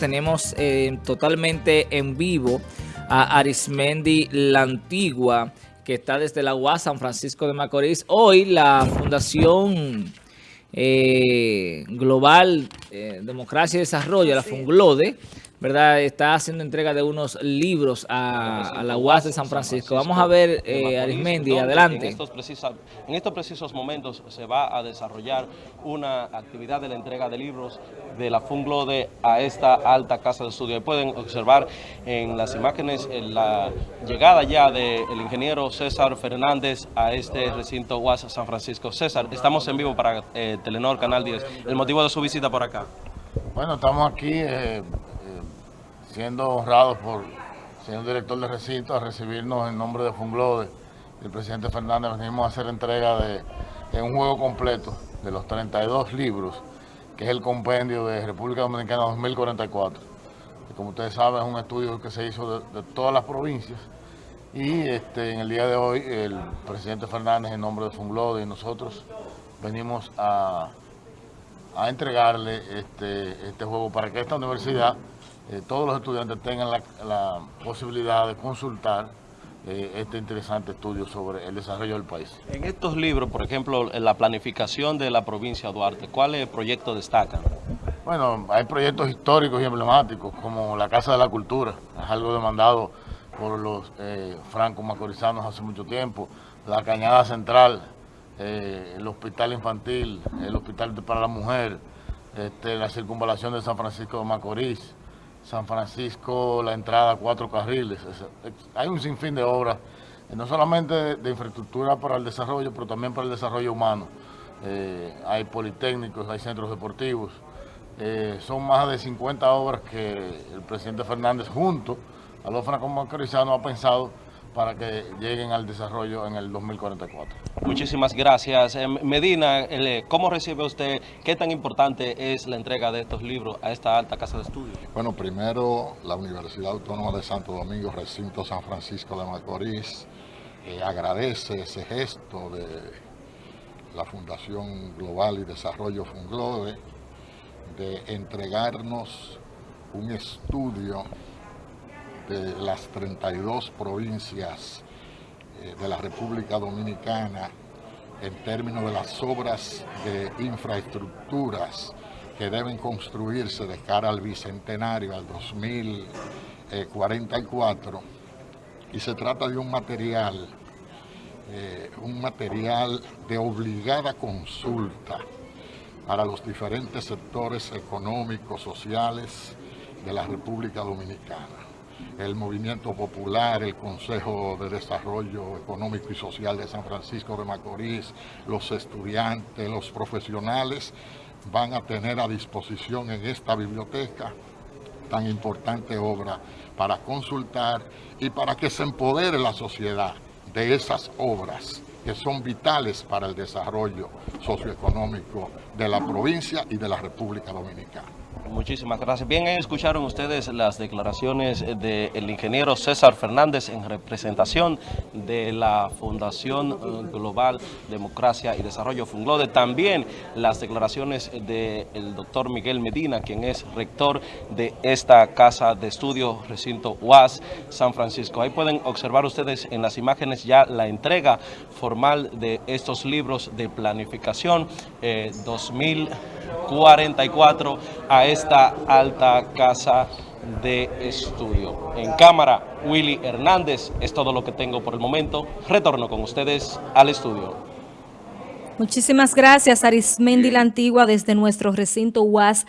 tenemos eh, totalmente en vivo a Arismendi La Antigua, que está desde la UAS San Francisco de Macorís. Hoy la Fundación eh, Global eh, Democracia y Desarrollo, la FUNGLODE, ¿verdad? Está haciendo entrega de unos libros a, la UAS de San Francisco. Vamos a ver, eh, Arismendi, adelante. En estos, en estos precisos momentos se va a desarrollar una actividad de la entrega de libros de la Funglode a esta alta casa de estudio. Pueden observar en las imágenes la llegada ya del ingeniero César Fernández a este recinto UAS San Francisco. César, estamos en vivo para eh, Telenor Canal 10. ¿El motivo de su visita por acá? Bueno, estamos aquí... Eh, siendo honrados por señor director de recinto a recibirnos en nombre de Funglode el presidente Fernández. Venimos a hacer entrega de, un juego completo de los 32 libros, que es el compendio de República Dominicana 2044. Que como ustedes saben es un estudio que se hizo de, todas las provincias y este, en el día de hoy el presidente Fernández en nombre de Funglode y nosotros venimos a, a entregarle este, este juego para que esta universidad eh, todos los estudiantes tengan la, posibilidad de consultar eh, este interesante estudio sobre el desarrollo del país. En estos libros, por ejemplo, en la planificación de la provincia de Duarte, ¿cuáles proyectos destacan? Bueno, hay proyectos históricos y emblemáticos, como la Casa de la Cultura, es algo demandado por los eh, francos macorizanos hace mucho tiempo, la Cañada Central, el Hospital Infantil, el Hospital para la Mujer, este, la circunvalación de San Francisco de Macorís, San Francisco, la entrada cuatro carriles. Hay un sinfín de obras, eh, no solamente de, infraestructura para el desarrollo, pero también para el desarrollo humano. Eh, hay politécnicos, hay centros deportivos. Eh, son más de 50 obras que el presidente Fernández junto a los franco-macorizanos ha pensado para que lleguen al desarrollo en el 2044. Muchísimas gracias. Eh, Medina, eh, ¿cómo recibe usted, qué tan importante es la entrega de estos libros a esta alta casa de estudios? Bueno, primero la Universidad Autónoma de Santo Domingo, recinto San Francisco de Macorís, eh, agradece ese gesto de la Fundación Global y Desarrollo Funglode de entregarnos un estudio de las 32 provincias eh, de la República Dominicana en términos de las obras de infraestructuras que deben construirse de cara al bicentenario, al 2044, y se trata de un material, eh, un material de obligada consulta para los diferentes sectores económicos, sociales de la República Dominicana el Movimiento Popular, el Consejo de Desarrollo Económico y Social de San Francisco de Macorís, los estudiantes, los profesionales, van a tener a disposición en esta biblioteca tan importante obra para consultar y para que se empodere la sociedad de esas obras que son vitales para el desarrollo socioeconómico de la provincia y de la República Dominicana. Muchísimas gracias. Bien, escucharon ustedes las declaraciones del ingeniero César Fernández en representación de la Fundación eh, Global Democracia y Desarrollo Funglode. También las declaraciones del doctor Miguel Medina, quien es rector de esta casa de estudios recinto UAS San Francisco. Ahí pueden observar ustedes en las imágenes ya la entrega formal de estos libros de planificación eh, 2000. 44 a esta alta casa de estudio. En cámara, Willy Hernández. Es todo lo que tengo por el momento. Retorno con ustedes al estudio. Muchísimas gracias, Arismendi La Antigua, desde nuestro recinto UAS.